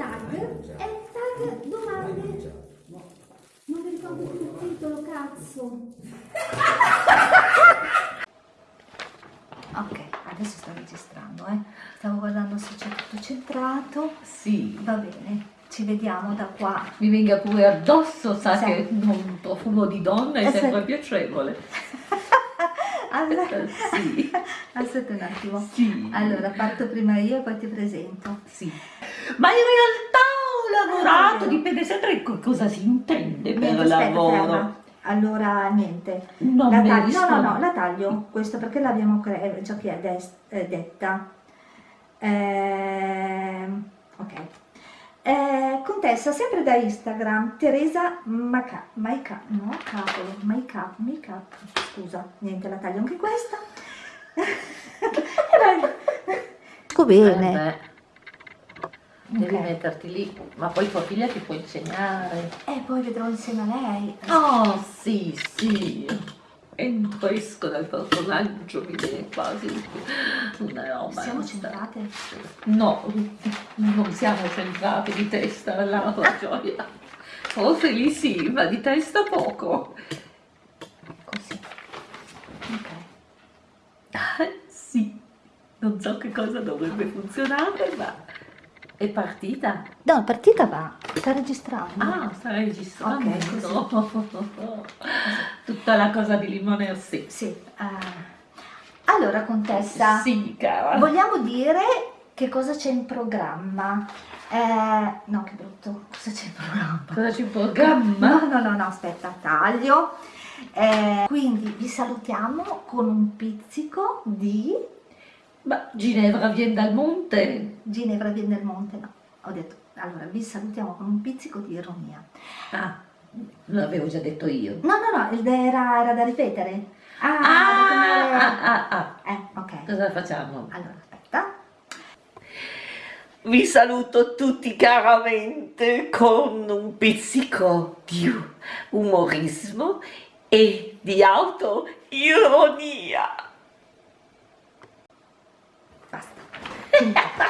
tag, è il tag domande. Non mi ricordo più il titolo, cazzo. Ok, adesso sto registrando, eh. Stavo guardando se c'è tutto centrato. Sì, Va bene, ci vediamo da qua. mi venga pure addosso, sa Sì. che un profumo di donna è sì. sempre piacevole. Allora, Eh, sì, aspetta un attimo. sì. Allora, parto prima io e poi ti presento. Sì. Ma in realtà ho lavorato, dipende sempre cosa si intende per Niente, aspetta, lavoro. ferma. Allora, niente. Non La taglio- no, rispondo. no, no, la taglio, questo perché l'abbiamo cre- già chi è eh, detta. Ehm, ok. Eh, contessa, sempre da Instagram, Teresa Maca, Maika, no, cavolo, Maika, Makeup, scusa, niente, la taglio anche questa. Ecco bene. Eh devi metterti lì, ma poi tua figlia ti può insegnare. E poi vedrò insieme a lei. Oh, sì, sì. Entro esco dal personaggio, mi viene quasi una roba. Siamo centrate? No, non siamo centrati di testa, la gioia. Forse lì sì, ma di testa poco. Così. Ok. Sì, non so che cosa dovrebbe funzionare, ma è partita. No, partita va, sta registrando. Ah, sta registrando. Ok, Tutta la cosa di limone sì. Sì. eh. Allora, contessa, Sì, cara. vogliamo dire che cosa c'è in programma? Eh, no, che brutto. Cosa c'è in programma? Cosa ci programma? No, no, no, no, aspetta, taglio. Eh, quindi vi salutiamo con un pizzico di Ma Ginevra viene dal monte. Ginevra viene del Monte. No, ho detto, allora vi salutiamo con un pizzico di ironia. Ah, l'avevo già detto io. No, no, no, il- era, era da ripetere. Ah, Ah, ah, ah, ah. Eh, ok. Cosa facciamo? Allora, aspetta. Vi saluto tutti caramente con un pizzico di umorismo e di autoironia. パスた。